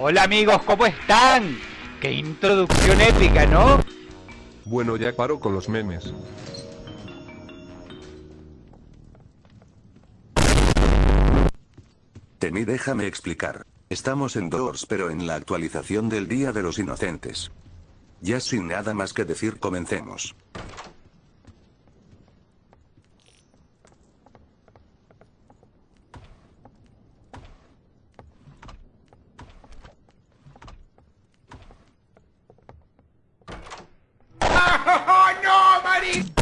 Hola amigos, ¿cómo están? ¡Qué introducción épica, ¿no? Bueno ya paro con los memes. Temi déjame explicar. Estamos en Doors pero en la actualización del Día de los Inocentes. Ya sin nada más que decir comencemos. oh, no, buddy!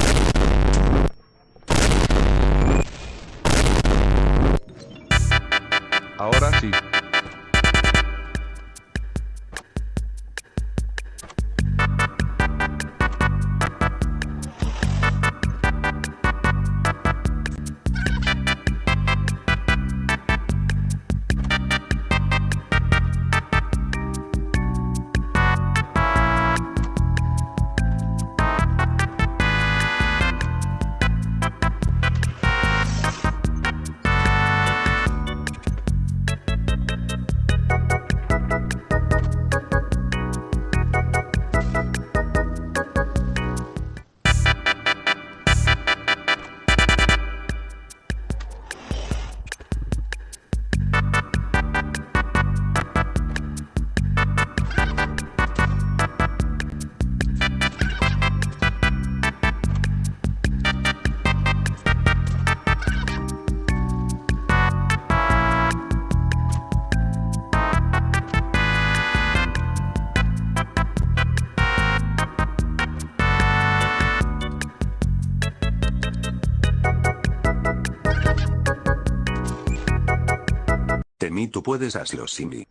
Temi tú puedes hazlo Simi.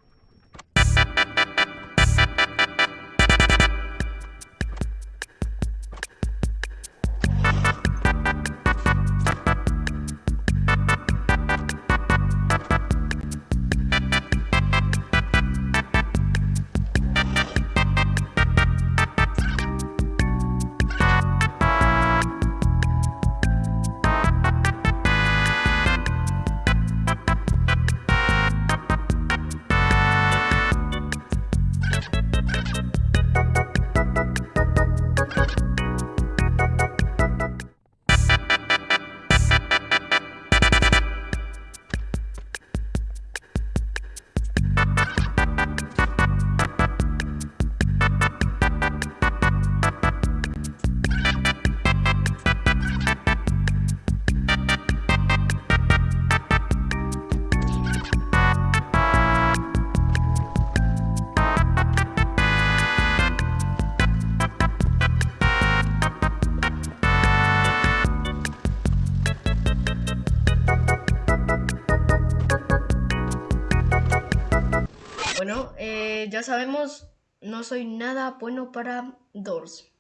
Bueno, eh, ya sabemos, no soy nada bueno para Doors.